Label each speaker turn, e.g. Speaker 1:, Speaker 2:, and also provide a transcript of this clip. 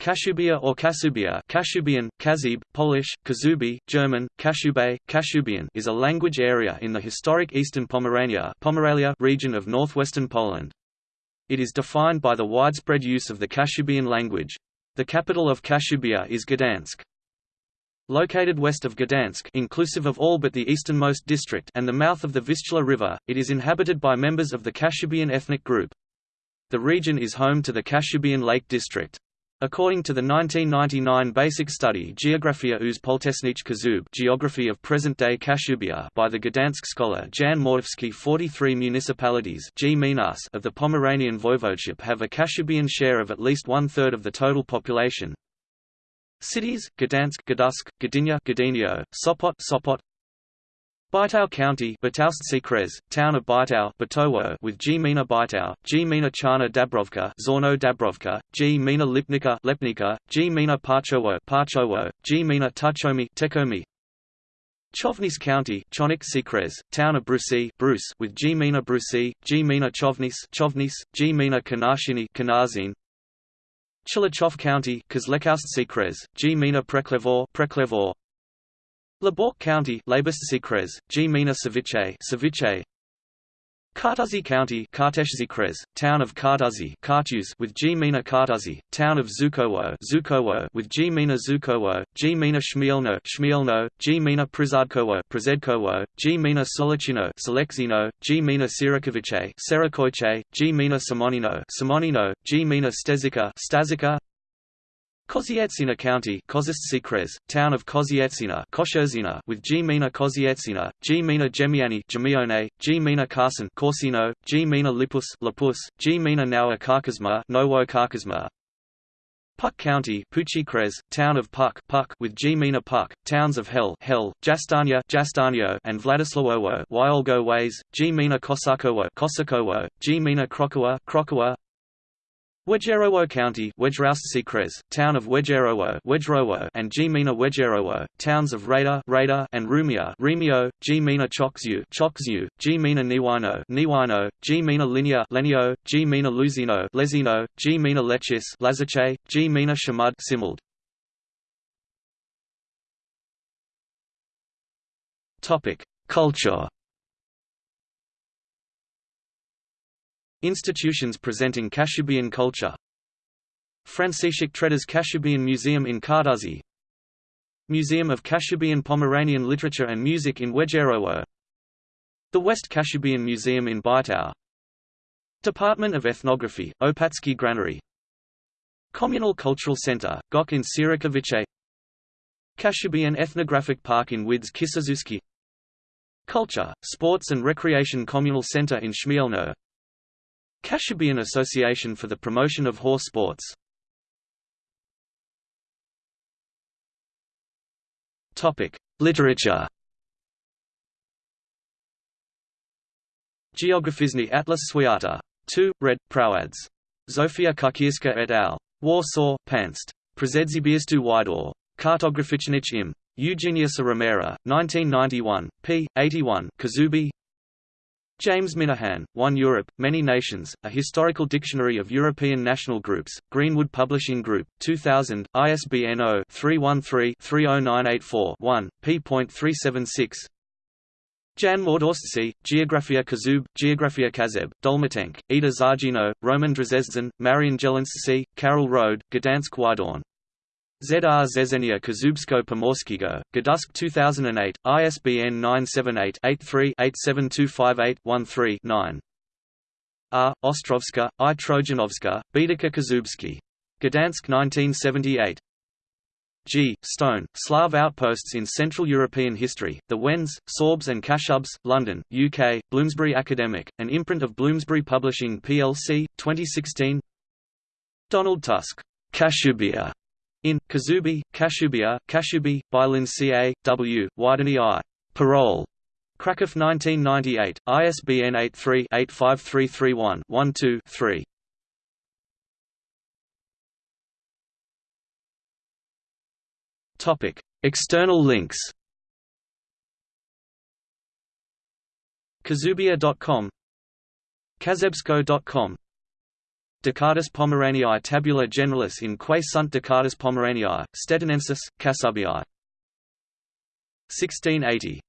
Speaker 1: Kashubia or Kasubia Kashubian, Kazib, Polish, Kazubi, German, Kashube, Kashubian is a language area in the historic eastern Pomerania Pomerelia region of northwestern Poland. It is defined by the widespread use of the Kashubian language. The capital of Kashubia is Gdansk. Located west of Gdansk inclusive of all but the easternmost district and the mouth of the Vistula River, it is inhabited by members of the Kashubian ethnic group. The region is home to the Kashubian Lake District. According to the 1999 basic study Geografia uz Poltesnich Kazub Geography of Present-Day Kashubia by the Gdansk scholar Jan Mordawski 43 municipalities of the Pomeranian voivodeship have a Kashubian share of at least one-third of the total population. Cities, Gdansk Gdańsk, Gdynia Gdynio, Sopot Sopot, Bytow County Town of Batowo with Gmina Bytow, Gmina Chana Dabrovka Zorno Dabrovka, Gmina Lipnica Lepnica, Gmina Parchowo Parchowo, Gmina Tuchomi Tekomi. Chovnis County Chonik Sikres, Town of Brusi Bruce with Gmina Brusi, Gmina Chovnis Chovnis, Gmina Kanashini Kanazin. Chilachov County Sikres, Gmina Preklevor Preklevor Labork County, Labussikres, G. Mina Ceviche, Ceviche. County, Karteshzikres, Town of Kartuzy, Kartuz with G. Mina Town of Zukowo, Zukowo with G. Mina Zukowo, G. Mina Shmielno, Shmielno, G. Mina Prizadkowo, Prizedkowo, G. Mina Solechino, Selexino, G. Mina Sirakovice, Serakoiche, G. Mina Simonino, Simonino, G. Mina Stezika, Stazika, Kozietsina County Kozist Town of Kozietsina with Gmina Kozietsina, Gmina Gemiani Gemione, Gmina Carson Corsino, Gmina Lipus Lapus, Gmina Nowa Karkazma Nowo Karkazma Puck County Puchikres, Town of Puck Puck with Gmina Puck, Towns of Hell Hell, Jastania Jastanio and Vladislawowo Wyolgo Ways, Gmina Kosakowo Kosakowo, Gmina Krokowa Krokowa Wejherowo County Town of Wejherowo and Gmina Wejherowo, Towns of Rada Rada and Rumia Remio, Gmina Chokziu Chokziu, Gmina Niwino Niwino, Gmina Linia Lenio, Gmina Luzino Lezino, Gmina Lechis Lazache, Gmina Shamud Simuld. Topic: Culture Institutions presenting Kashubian culture. Franciszek Treder's Kashubian Museum in Kartuzy Museum of Kashubian Pomeranian Literature and Music in Wejherowo The West Kashubian Museum in Bytow Department of Ethnography, Opatsky Granary. Communal Cultural Center, Gok in Sirakovice. Kashubian Ethnographic Park in Wids Kisizuski Culture, Sports and Recreation Communal Center in Shmielno Kashubian Association for the Promotion of Horse Sports Literature Geograficzny Atlas Swiata. 2, Red, Prawads. Zofia Kukierska et al. Warsaw, Panst. Przedziebistu Widor. Kartograficznych im. Eugenius Romera, 1991, p. 81 Kazubi, James Minahan, One Europe, Many Nations, A Historical Dictionary of European National Groups, Greenwood Publishing Group, 2000, ISBN 0-313-30984-1, p.376 Jan Mordawski, Geografia Kazub, Geografia Kazeb, Dolmatenk, Ida Zargino, Roman Drzezdzen, Marian Jelenscy, Carol Rode, Gdansk Wydorn ZR Zezenia Kazubsko Pomorskiego, Gdańsk 2008, ISBN 978-83-87258-13-9 R. Ostrovska, I. Trojanowska, Bidaka Kazubski. Gdansk 1978. G. Stone, Slav Outposts in Central European History, The Wends, Sorbs and Kashubs, London, UK, Bloomsbury Academic, an imprint of Bloomsbury Publishing plc, 2016 Donald Tusk, Kashubia, in Kazubi, Kashubia, Kashubi, Bylin C.A., W., Wideny I. Parole. Krakow 1998, ISBN 83-85331-12-3. Topic: External links. Kazubia.com Kazebsko.com Ducatus Pomeraniae tabula generalis in quae sunt Ducatus Pomeraniae, Stettinensis, Cassubii. 1680